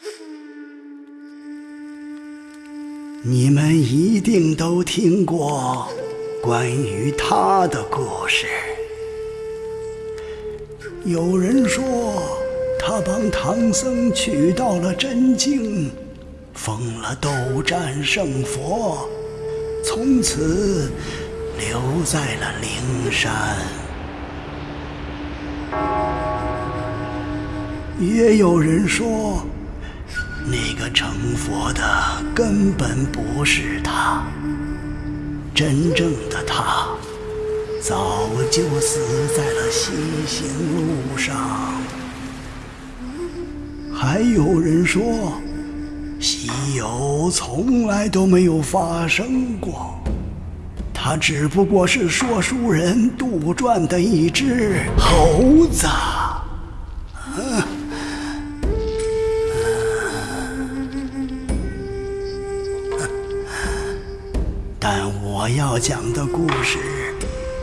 你们一定都听过关于他的故事。有人说，他帮唐僧取到了真经，封了斗战胜佛，从此留在了灵山。也有人说。那个成佛的根本不是他，真正的他早就死在了西行路上。还有人说，西游从来都没有发生过，他只不过是说书人杜撰的一只猴子。要讲的故事，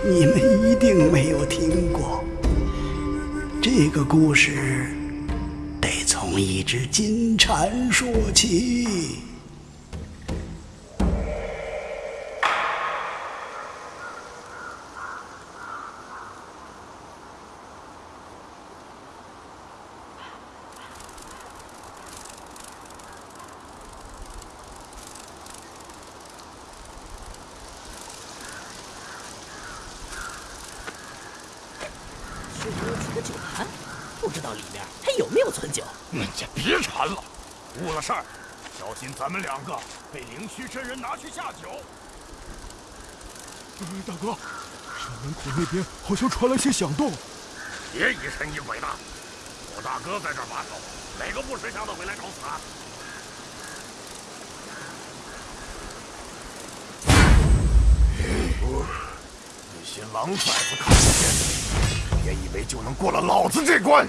你们一定没有听过。这个故事得从一只金蝉说起。咱们两个被灵虚真人拿去下酒。大哥，山门口那边好像传来些响动。别疑神疑鬼的，我大哥在这把守，哪个不识相的会来找死啊？那些狼崽子看不见，别以为就能过了老子这关。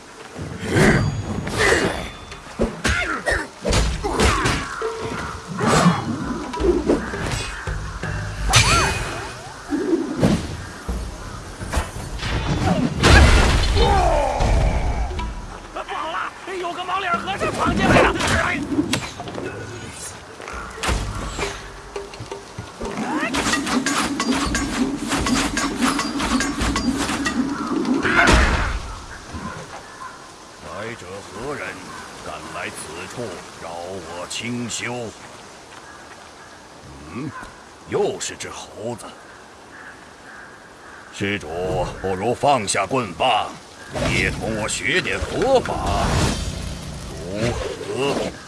修，嗯，又是只猴子。施主，不如放下棍棒，也同我学点佛法，如何？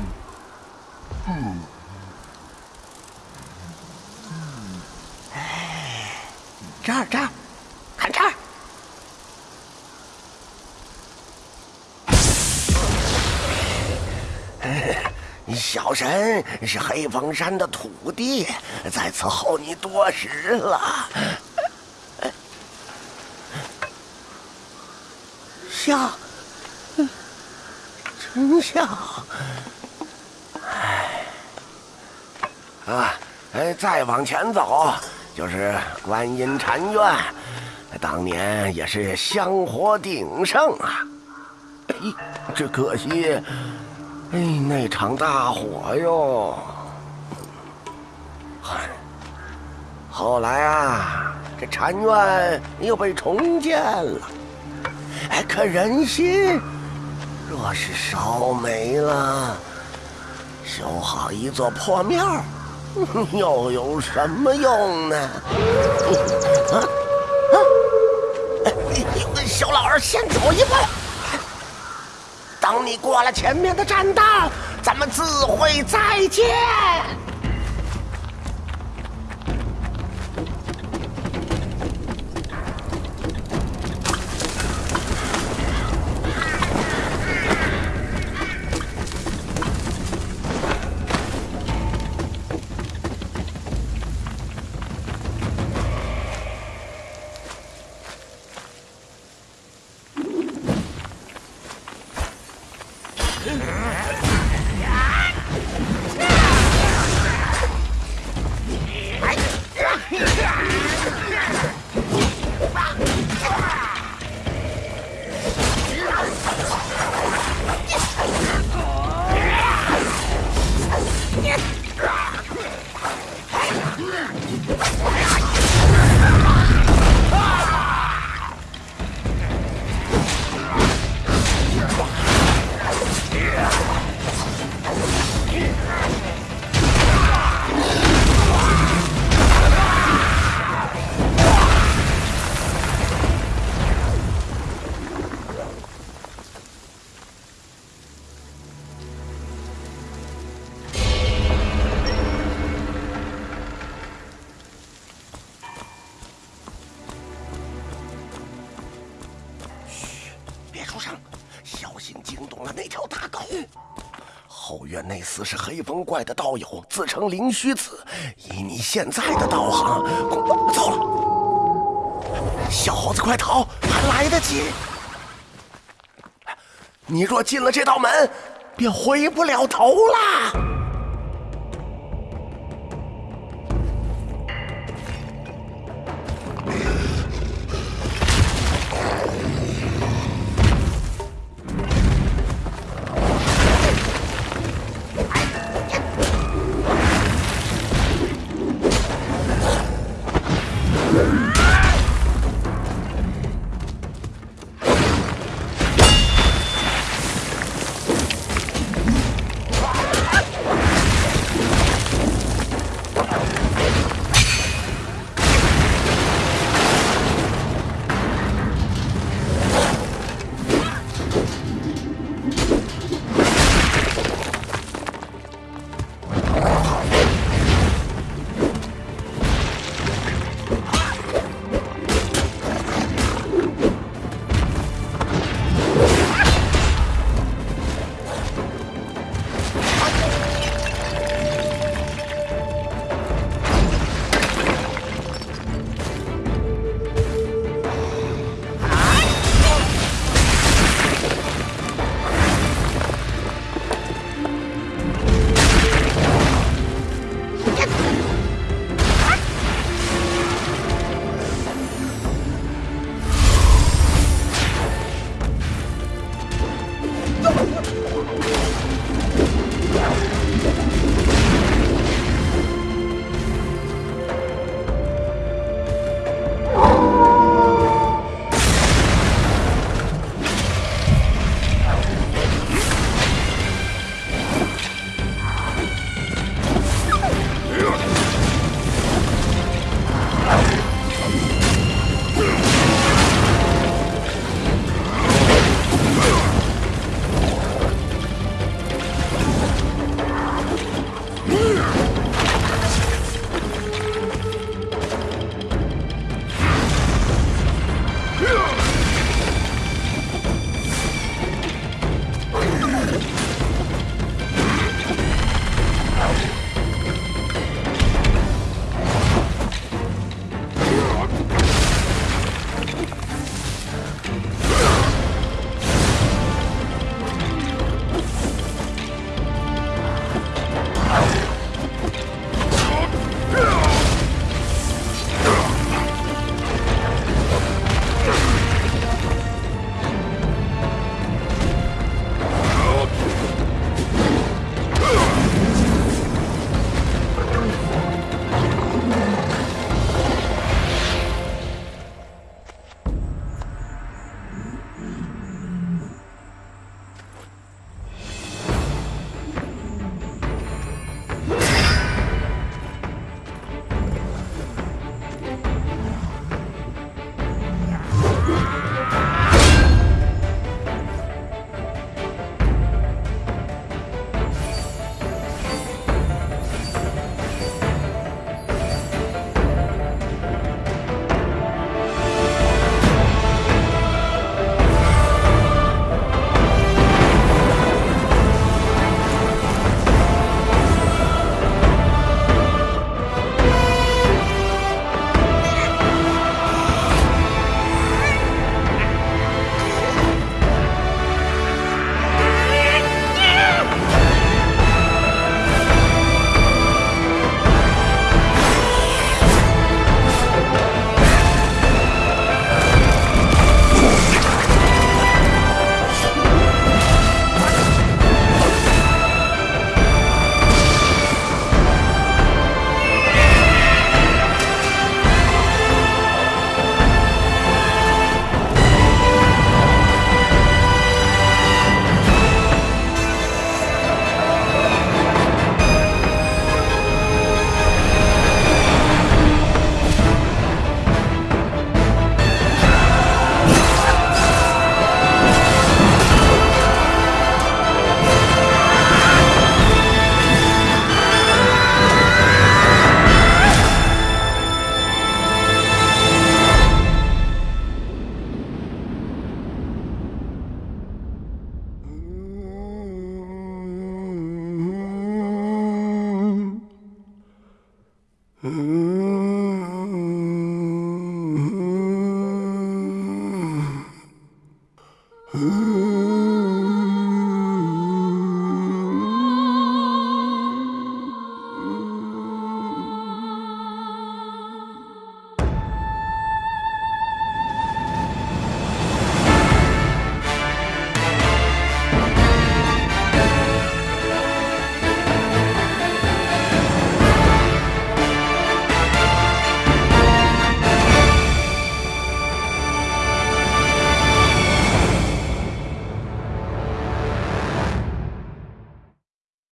小神是黑风山的土地，在此候你多时了。笑，真笑。哎，啊，哎，再往前走就是观音禅院，当年也是香火鼎盛啊。哎，只可惜，哎，那场大火哟。嗨，后来啊，这禅院又被重建了。哎，可人心若是烧没了，修好一座破庙，又有什么用呢？啊 啊！小老儿先走一步，等你过了前面的栈道，咱们自会再见。那厮是黑风怪的道友，自称灵虚子。以你现在的道行，糟了！小猴子，快逃，还来得及。你若进了这道门，便回不了头了。